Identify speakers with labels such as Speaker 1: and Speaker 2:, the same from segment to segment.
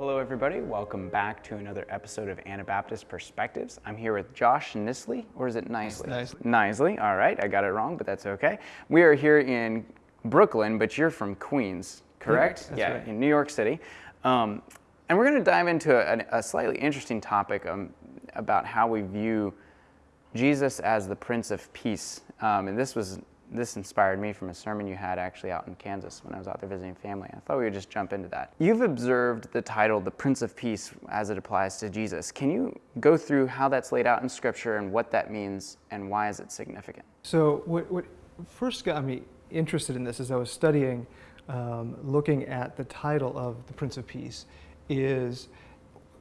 Speaker 1: Hello, everybody. Welcome back to another episode of Anabaptist Perspectives. I'm here with Josh Nisley, or is it Nisley?
Speaker 2: Nisley.
Speaker 1: Nisley. All right, I got it wrong, but that's okay. We are here in Brooklyn, but you're from Queens, correct? Yeah,
Speaker 2: right.
Speaker 1: in New York City. Um, and we're going to dive into a, a slightly interesting topic um, about how we view Jesus as the Prince of Peace. Um, and this was this inspired me from a sermon you had actually out in Kansas when I was out there visiting family. I thought we would just jump into that. You've observed the title, the Prince of Peace, as it applies to Jesus. Can you go through how that's laid out in Scripture and what that means and why is it significant?
Speaker 2: So what, what first got me interested in this as I was studying, um, looking at the title of the Prince of Peace, is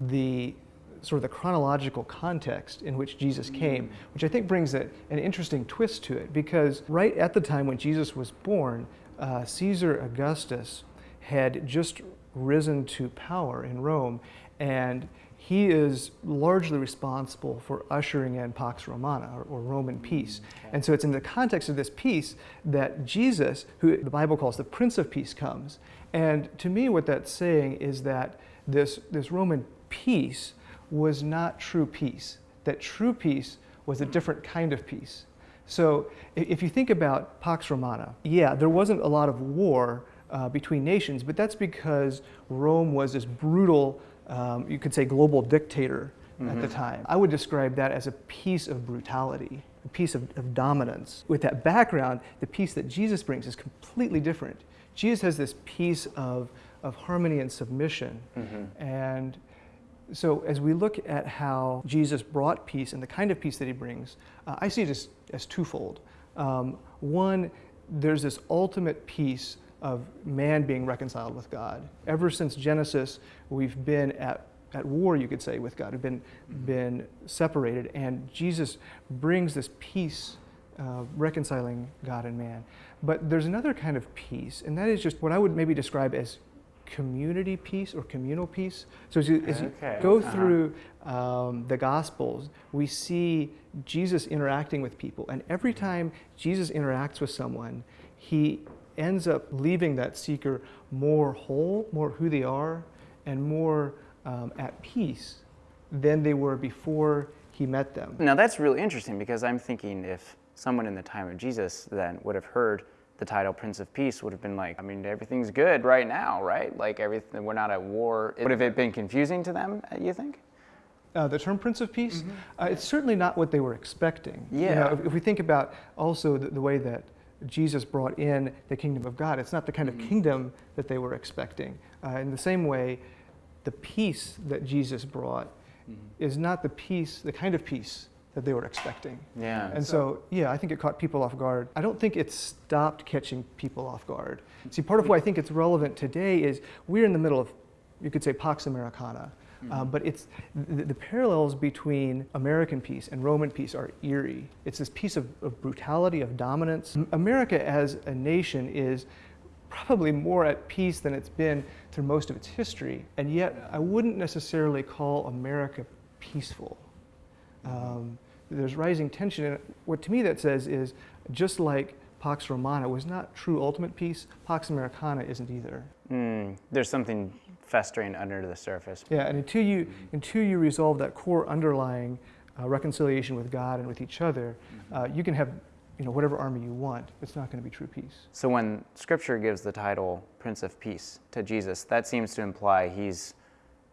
Speaker 2: the sort of the chronological context in which Jesus came, which I think brings a, an interesting twist to it because right at the time when Jesus was born, uh, Caesar Augustus had just risen to power in Rome and he is largely responsible for ushering in Pax Romana, or, or Roman peace. And so it's in the context of this peace that Jesus, who the Bible calls the Prince of Peace, comes. And to me, what that's saying is that this, this Roman peace was not true peace, that true peace was a different kind of peace. So if you think about Pax Romana, yeah, there wasn't a lot of war uh, between nations, but that's because Rome was this brutal, um, you could say, global dictator at the time. I would describe that as a peace of brutality, a peace of, of dominance. With that background, the peace that Jesus brings is completely different. Jesus has this peace of, of harmony and submission. And so as we look at how Jesus brought peace and the kind of peace that he brings, uh, I see it as, as twofold. Um, one, there's this ultimate peace of man being reconciled with God. Ever since Genesis, we've been at, at war, you could say, with God. We've been, been separated, and Jesus brings this peace, uh, reconciling God and man. But there's another kind of peace, and that is just what I would maybe describe as community peace or communal peace. So as you, as you
Speaker 1: Okay.
Speaker 2: go
Speaker 1: Uh-huh.
Speaker 2: through um, the Gospels, we see Jesus interacting with people. And every time Jesus interacts with someone, he ends up leaving that seeker more whole, more who they are, and more um, at peace than they were before he met them.
Speaker 1: Now that's really interesting because I'm thinking if someone in the time of Jesus then would have heard the title Prince of Peace would have been like, I mean, everything's good right now, right? Like everything, we're not at war. Would have it been confusing to them? You think?
Speaker 2: Uh, the term Prince of Peace, uh, it's certainly not what they were expecting. You
Speaker 1: Yeah.
Speaker 2: know, if, if we think about also the, the way that Jesus brought in the kingdom of God, it's not the kind of kingdom that they were expecting. Uh, in the same way, the peace that Jesus brought is not the peace, the kind of peace that they were expecting.
Speaker 1: Yeah.
Speaker 2: And so, yeah, I think it caught people off guard. I don't think it stopped catching people off guard. See, part of why I think it's relevant today is we're in the middle of, you could say, Pax Americana. Uh, but it's the, the parallels between American peace and Roman peace are eerie. It's this peace of, of brutality, of dominance. America as a nation is probably more at peace than it's been through most of its history. And yet, I wouldn't necessarily call America peaceful. Um, there's rising tension, and what to me that says is just like Pax Romana was not true ultimate peace, Pax Americana isn't either.
Speaker 1: Mm, there's something festering under the surface.
Speaker 2: Yeah, and until you until you resolve that core underlying uh, reconciliation with God and with each other, uh, you can have you know whatever army you want. It's not going to be true peace.
Speaker 1: So when Scripture gives the title Prince of Peace to Jesus, that seems to imply he's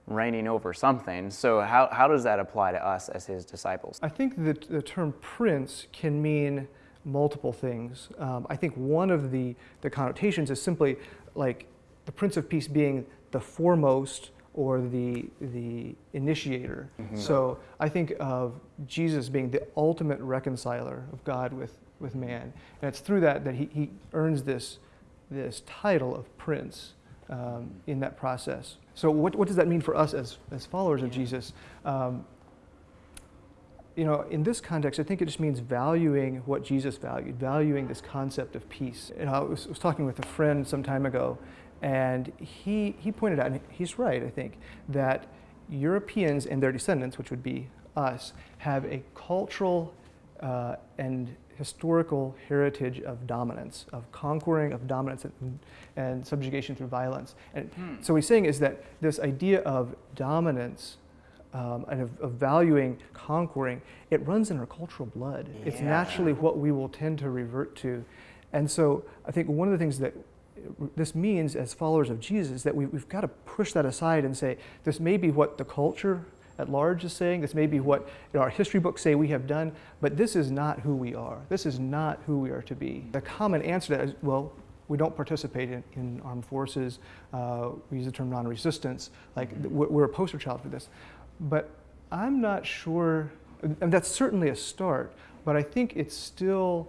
Speaker 1: reigning over something. So how, how does that apply to us as his disciples?
Speaker 2: I think that the term prince can mean multiple things. Um, I think one of the, the connotations is simply like the Prince of Peace being the foremost or the, the initiator. So I think of Jesus being the ultimate reconciler of God with, with man. And it's through that that he, he earns this, this title of prince um, in that process. So what, what does that mean for us as, as followers of Jesus? Um, you know, in this context, I think it just means valuing what Jesus valued, valuing this concept of peace. You know, I was, was talking with a friend some time ago, and he, he pointed out, and he's right, I think, that Europeans and their descendants, which would be us, have a cultural uh, and historical heritage of dominance, of conquering, of dominance, and, and subjugation through violence. And
Speaker 1: Hmm.
Speaker 2: so what he's saying is that this idea of dominance um, and of, of valuing conquering, it runs in our cultural blood. It's naturally what we will tend to revert to. And so I think one of the things that this means as followers of Jesus is that we, we've got to push that aside and say, this may be what the culture at large is saying, this may be what our history books say we have done, but this is not who we are. This is not who we are to be. The common answer to that is, well, we don't participate in, in armed forces. Uh, we use the term non-resistance. Like we're, we're a poster child for this. But I'm not sure, and that's certainly a start, but I think it's still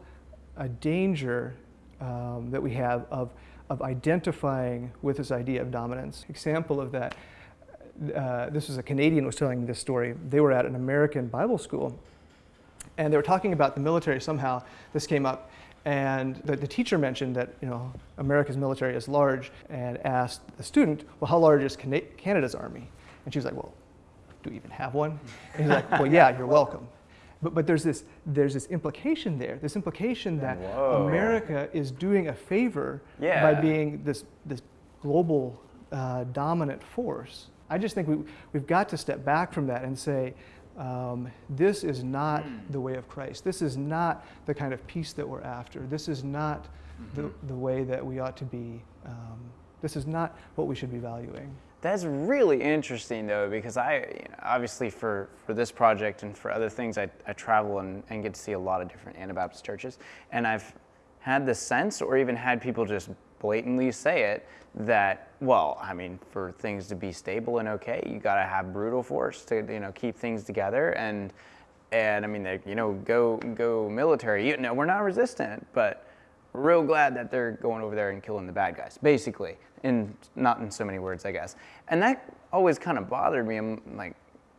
Speaker 2: a danger um, that we have of, of identifying with this idea of dominance. Example of that, uh, this was a Canadian was telling this story. They were at an American Bible school, and they were talking about the military. Somehow this came up, and the, the teacher mentioned that you know America's military is large, and asked the student, "Well, how large is Cana- Canada's army?" And she was like, "Well, do we even have one?" And he's like, "Well, yeah, you're welcome." But, but there's, this, there's this implication there, this implication that
Speaker 1: Whoa.
Speaker 2: America is doing a favor
Speaker 1: Yeah.
Speaker 2: by being this, this global uh, dominant force. I just think we, we've got to step back from that and say, um, this is not the way of Christ. This is not the kind of peace that we're after. This is not the, the way that we ought to be. Um, this is not what we should be valuing.
Speaker 1: That's really interesting, though, because I you know, obviously for, for this project and for other things, I, I travel and, and get to see a lot of different Anabaptist churches, and I've had the sense, or even had people just blatantly say it, that well, I mean, for things to be stable and okay, you got to have brutal force to you know keep things together, and and I mean, they, you know, go go military. You know, we're not resistant, but real glad that they're going over there and killing the bad guys, basically, in not in so many words, I guess. And that always kind of bothered me. I'm like,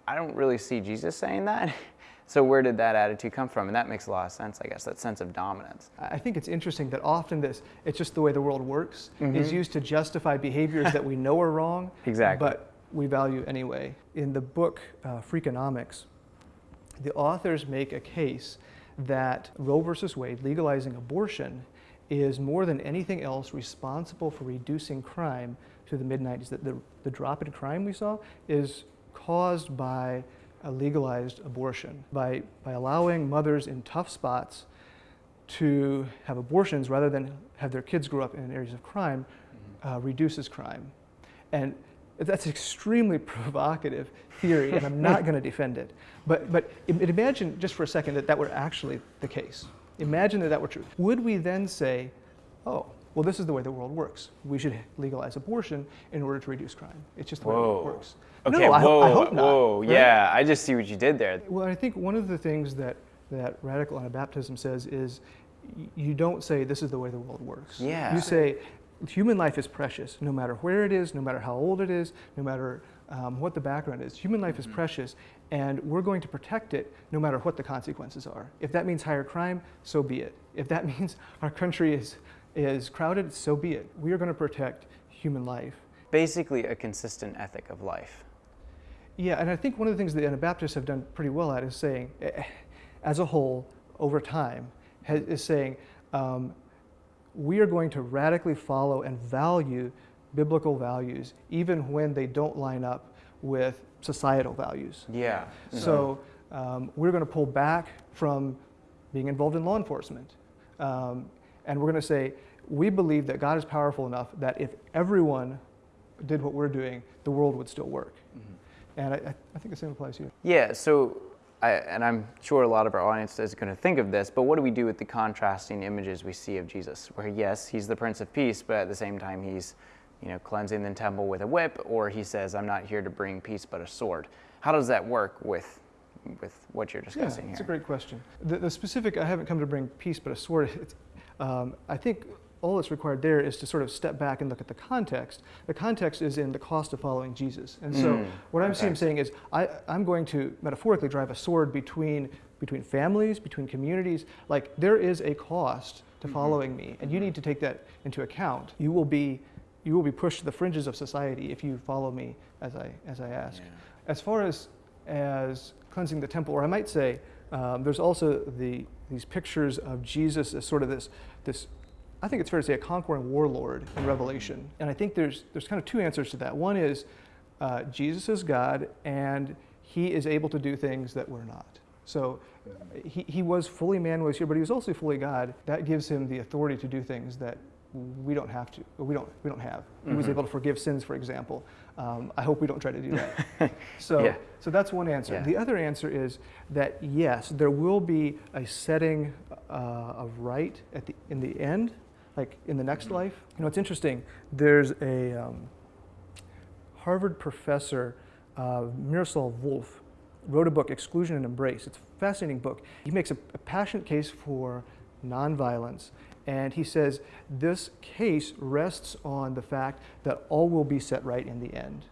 Speaker 1: I don't really see Jesus saying that. So where did that attitude come from? And that makes a lot of sense, I guess, that sense of dominance.
Speaker 2: I think it's interesting that often this, it's just the way the world works, is used to justify behaviors that we know are wrong,
Speaker 1: Exactly.
Speaker 2: but we value anyway. In the book uh, Freakonomics, the authors make a case that Roe versus Wade, legalizing abortion, is more than anything else responsible for reducing crime to the mid 90s. That the, the drop in crime we saw is caused by a legalized abortion, by, by allowing mothers in tough spots to have abortions rather than have their kids grow up in areas of crime uh, reduces crime. And that's an extremely provocative theory, and I'm not going to defend it. But, but imagine just for a second that that were actually the case. Imagine that that were true. Would we then say, oh, well, this is the way the world works. We should legalize abortion in order to reduce crime. It's just the way the world
Speaker 1: Whoa.
Speaker 2: works.
Speaker 1: Okay,
Speaker 2: no, I,
Speaker 1: whoa,
Speaker 2: I hope not.
Speaker 1: whoa,
Speaker 2: right?
Speaker 1: yeah, I just see what you did there.
Speaker 2: Well, I think one of the things that, that radical Anabaptism says is you don't say this is the way the world works.
Speaker 1: Yeah.
Speaker 2: You say human life is precious, no matter where it is, no matter how old it is, no matter um, what the background is. Human life is precious, and we're going to protect it no matter what the consequences are. If that means higher crime, so be it. If that means our country is, is crowded, so be it. We are going to protect human life.
Speaker 1: Basically, a consistent ethic of life.
Speaker 2: Yeah, and I think one of the things the Anabaptists have done pretty well at is saying, eh, as a whole, over time, has, is saying, um, we are going to radically follow and value biblical values, even when they don't line up with societal values.
Speaker 1: Yeah.
Speaker 2: So um, we're going to pull back from being involved in law enforcement. Um, and we're going to say, we believe that God is powerful enough that if everyone did what we're doing, the world would still work. Mm-hmm. And I, I- think the same applies here.
Speaker 1: Yeah, so, I, and I'm sure a lot of our audience is going to think of this, but what do we do with the contrasting images we see of Jesus? Where, yes, he's the Prince of Peace, but at the same time, he's, you know, cleansing the temple with a whip, or he says, I'm not here to bring peace but a sword. How does that work with, with what you're discussing
Speaker 2: Yeah,
Speaker 1: discussing
Speaker 2: it's a great question. The, the specific, I haven't come to bring peace but a sword. It's, um, I think all that's required there is to sort of step back and look at the context. The context is in the cost of following Jesus. And so
Speaker 1: Mm,
Speaker 2: what I'm seeing,
Speaker 1: okay.
Speaker 2: saying is I, I'm going to metaphorically drive a sword between, between families, between communities. Like there is a cost to
Speaker 1: Mm-hmm.
Speaker 2: following me, and you need to take that into account. You will be, you will be pushed to the fringes of society if you follow me as I, as I ask.
Speaker 1: Yeah.
Speaker 2: As far as, as cleansing the temple, or I might say, Um, there's also the, these pictures of Jesus as sort of this, this, I think it's fair to say, a conquering warlord in Revelation. And I think there's, there's kind of two answers to that. One is uh, Jesus is God, and he is able to do things that we're not. So he, he was fully man was here, but he was also fully God. That gives him the authority to do things that we don't have to, we don't, we don't have. He was
Speaker 1: Mhm.
Speaker 2: able to forgive sins, for example. Um, I hope we don't try to do that. So,
Speaker 1: Yeah.
Speaker 2: so that's one answer.
Speaker 1: Yeah.
Speaker 2: The other answer is that yes, there will be a setting uh, of right at the in the end, like in the next life. You know, it's interesting. There's a um, Harvard professor, uh, Miroslav Volf, wrote a book, Exclusion and Embrace. It's a fascinating book. He makes a, a passionate case for nonviolence, and he says this case rests on the fact that all will be set right in the end.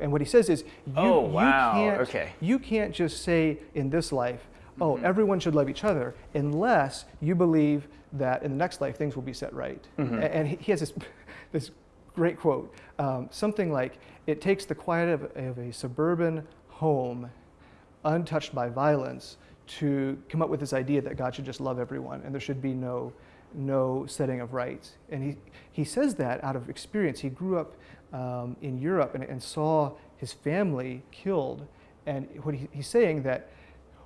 Speaker 2: And what he says is, you,
Speaker 1: Oh, wow.
Speaker 2: you can't,
Speaker 1: Okay.
Speaker 2: you can't just say in this life, oh,
Speaker 1: Mhm.
Speaker 2: everyone should love each other, unless you believe that in the next life things will be set right.
Speaker 1: Mhm.
Speaker 2: And he he has this, this great quote, um, something like, it takes the quiet of, of a suburban home, untouched by violence, to come up with this idea that God should just love everyone and there should be no, no setting of rights. And he, he says that out of experience. He grew up um, in Europe and, and saw his family killed. And what he, he's saying that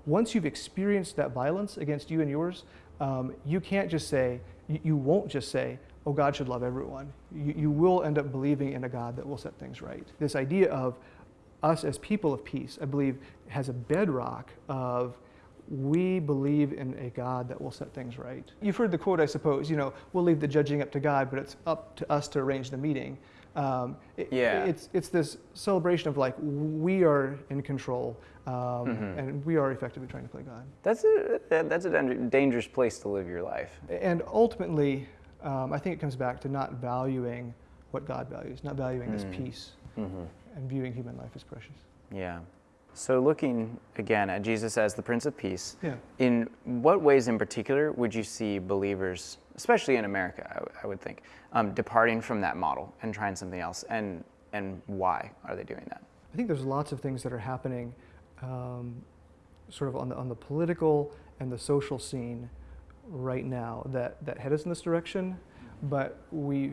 Speaker 2: once you've experienced that violence against you and yours, um, you can't just say, you, you won't just say, oh, God should love everyone. You, you will end up believing in a God that will set things right. This idea of us as people of peace, I believe, has a bedrock of we believe in a God that will set things right. You've heard the quote, I suppose, you know, we'll leave the judging up to God, but it's up to us to arrange the meeting. Um, it-
Speaker 1: Yeah.
Speaker 2: It's, it's this celebration of like, we are in control um,
Speaker 1: Mhm.
Speaker 2: and we are effectively trying to play God.
Speaker 1: That's a that's a dan- dangerous place to live your life.
Speaker 2: And ultimately, um, I think it comes back to not valuing what God values, not valuing this
Speaker 1: Mm.
Speaker 2: peace
Speaker 1: Mm-hmm.
Speaker 2: and viewing human life as precious.
Speaker 1: Yeah. So looking again at Jesus as the Prince of Peace,
Speaker 2: Yeah.
Speaker 1: in what ways in particular would you see believers, especially in America, I would think, um, departing from that model and trying something else, and and why are they doing that?
Speaker 2: I think there's lots of things that are happening um, sort of on the, on the political and the social scene right now that, that head us in this direction, but we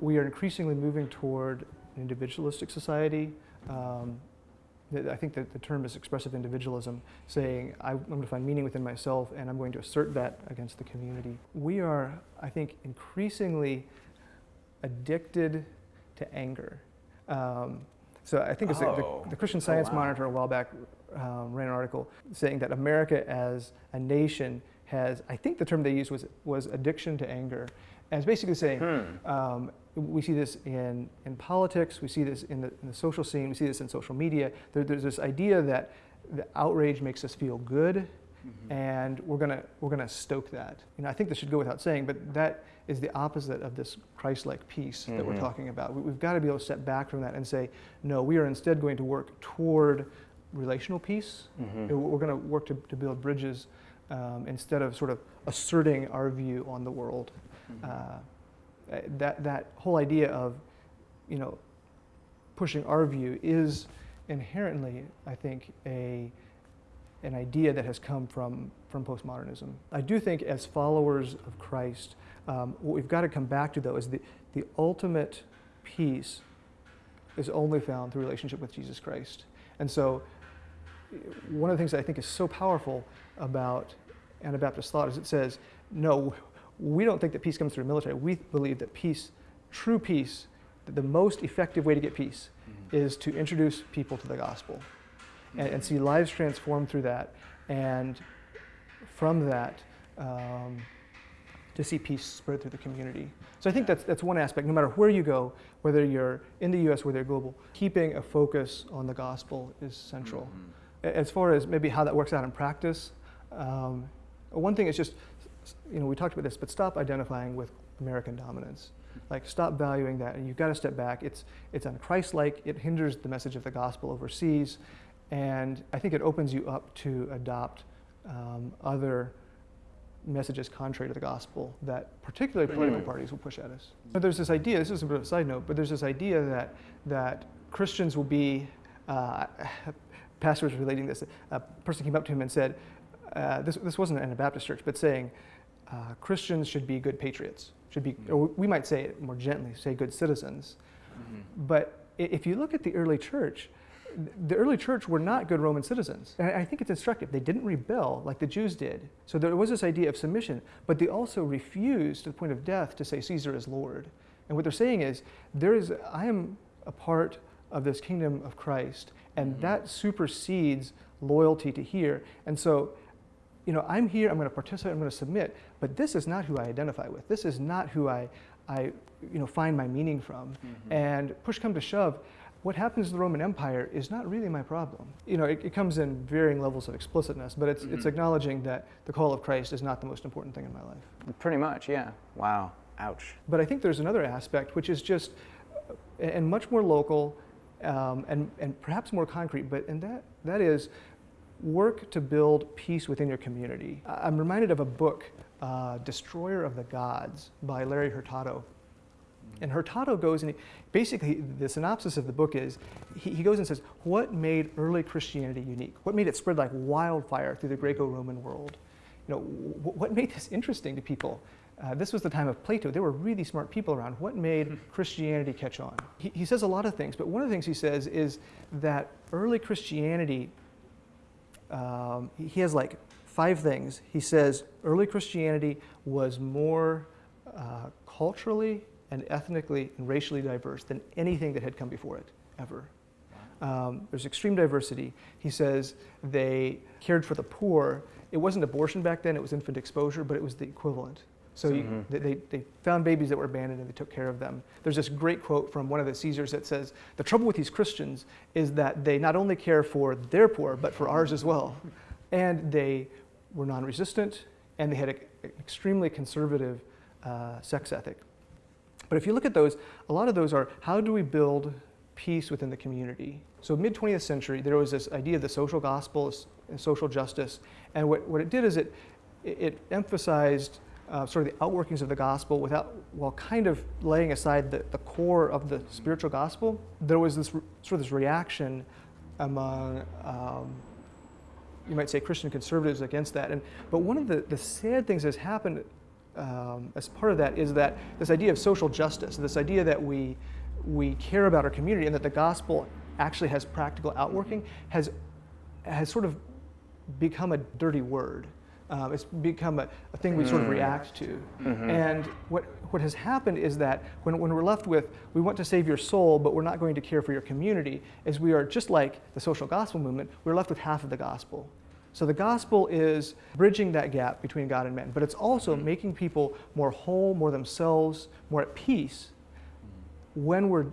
Speaker 2: we are increasingly moving toward an individualistic society. Um, I think that the term is expressive individualism, saying I, I'm going to find meaning within myself and I'm going to assert that against the community. We are, I think, increasingly addicted to anger. Um, so I think it's the-
Speaker 1: Oh.
Speaker 2: the, the Christian
Speaker 1: Oh,
Speaker 2: Science
Speaker 1: wow.
Speaker 2: Monitor a while back um, ran an article saying that America as a nation has, I think the term they used was, was addiction to anger. And it's basically saying,
Speaker 1: Hmm.
Speaker 2: um, we see this in, in politics, we see this in the, in the social scene, we see this in social media. There, there's this idea that the outrage makes us feel good, and we're gonna, we're gonna stoke that. You know, I think this should go without saying, but that is the opposite of this Christ-like peace that we're
Speaker 1: Mhm.
Speaker 2: talking about. We, we've got to be able to step back from that and say, no, we are instead going to work toward relational peace.
Speaker 1: Mhm.
Speaker 2: We're going to work to, to build bridges um, instead of sort of asserting our view on the world.
Speaker 1: Mm-hmm.
Speaker 2: Uh, that, that whole idea of, you know, pushing our view is inherently, I think, a, an idea that has come from, from postmodernism. I do think as followers of Christ, um, what we've got to come back to though is the, the ultimate peace is only found through relationship with Jesus Christ. And so one of the things I think is so powerful about Anabaptist thought is it says, no, we don't think that peace comes through military. We believe that peace, true peace, that the most effective way to get peace is to introduce people to the gospel and, and see lives transformed through that. And from that, um, to see peace spread through the community. So I think that's, that's one aspect. No matter where you go, whether you're in the US, whether you're global, keeping a focus on the gospel is central. A- As far as maybe how that works out in practice, um, one thing is just, you know, we talked about this, but stop identifying with American dominance. Like, stop valuing that, and you've got to step back. It's, it's unchristlike, it hinders the message of the gospel overseas, and I think it opens you up to adopt um, other messages contrary to the gospel that particularly political parties will push at us. But there's this idea, this is a bit of a side note, but there's this idea that, that Christians will be, uh, pastor was relating this, a person came up to him and said, uh, this, this wasn't an Anabaptist church, but saying uh, Christians should be good patriots, should be, or we might say it more gently, say good citizens.
Speaker 1: Mm-hmm.
Speaker 2: But if you look at the early church, the early church were not good Roman citizens. And I think it's instructive. They didn't rebel like the Jews did. So there was this idea of submission, but they also refused to the point of death to say Caesar is Lord. And what they're saying is, there is, I am a part of this kingdom of Christ, and
Speaker 1: Mhm.
Speaker 2: that supersedes loyalty to here. And so, you know, I'm here, I'm going to participate, I'm going to submit, but this is not who I identify with. This is not who I, I you know, find my meaning from.
Speaker 1: Mhm.
Speaker 2: And push come to shove, what happens to the Roman Empire is not really my problem. You know, it, it comes in varying levels of explicitness, but it's, it's
Speaker 1: Mhm.
Speaker 2: acknowledging that the call of Christ is not the most important thing in my life.
Speaker 1: Pretty much, yeah. Wow. Ouch.
Speaker 2: But I think there's another aspect, which is just, and much more local, um, and, and perhaps more concrete, but and that, that is work to build peace within your community. I'm reminded of a book, uh, Destroyer of the Gods by Larry Hurtado. And Hurtado goes and he, basically the synopsis of the book is he, he goes and says, What made early Christianity unique? What made it spread like wildfire through the Greco Roman world? You know, wh- what made this interesting to people? Uh, this was the time of Plato. There were really smart people around. What made Christianity catch on? He, he says a lot of things, but one of the things he says is that early Christianity, um, he- has like five things. He says early Christianity was more uh, culturally and ethnically and racially diverse than anything that had come before it ever. Um, there's extreme diversity. He says they cared for the poor. It wasn't abortion back then, it was infant exposure, but it was the equivalent. So you,
Speaker 1: Mhm.
Speaker 2: they, they, they found babies that were abandoned and they took care of them. There's this great quote from one of the Caesars that says, The trouble with these Christians is that they not only care for their poor, but for ours as well. And they were non resistant and they had a- an extremely conservative uh, sex ethic. But if you look at those, a lot of those are how do we build peace within the community? So, mid 20th century, there was this idea of the social gospel and social justice. And what, what it did is it, it emphasized uh, sort of the outworkings of the gospel without, while kind of laying aside the, the core of the spiritual gospel. There was this sort of this reaction among um, you might say Christian conservatives against that. And, but one of the, the sad things that's happened um, as part of that is that this idea of social justice, this idea that we, we care about our community and that the gospel actually has practical outworking, has, has sort of become a dirty word. Um, it's become a, a thing we sort of
Speaker 1: Mm.
Speaker 2: react to.
Speaker 1: Mhm.
Speaker 2: And what, what has happened is that when, when we're left with, we want to save your soul, but we're not going to care for your community, is we are just like the social gospel movement, we're left with half of the gospel. So the gospel is bridging that gap between God and man, but it's also making people more whole, more themselves, more at peace when, we're,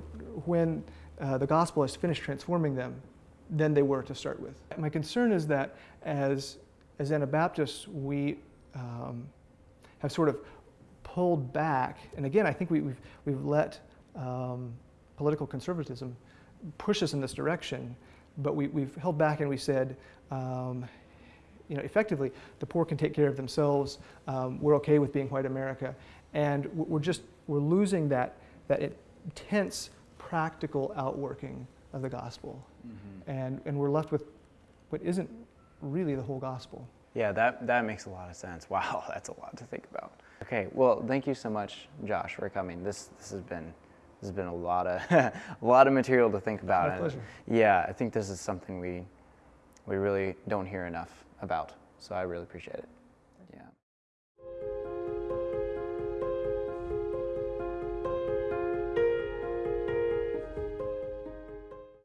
Speaker 2: when uh, the gospel has finished transforming them than they were to start with. My concern is that as, as Anabaptists, we um, have sort of pulled back, and again, I think we, we've, we've let um, political conservatism push us in this direction, but we, we've held back and we said, um, you know, effectively, the poor can take care of themselves. Um, we're okay with being white America, and we're just we're losing that that intense practical outworking of the gospel,
Speaker 1: Mm-hmm.
Speaker 2: and and we're left with what isn't really the whole gospel.
Speaker 1: Yeah, that, that makes a lot of sense. Wow, that's a lot to think about. Okay, well, thank you so much, Josh, for coming. This this has been this has been a lot of a lot of material to think about.
Speaker 2: My
Speaker 1: and
Speaker 2: pleasure.
Speaker 1: Yeah, I think this is something we we really don't hear enough about. So I really appreciate it.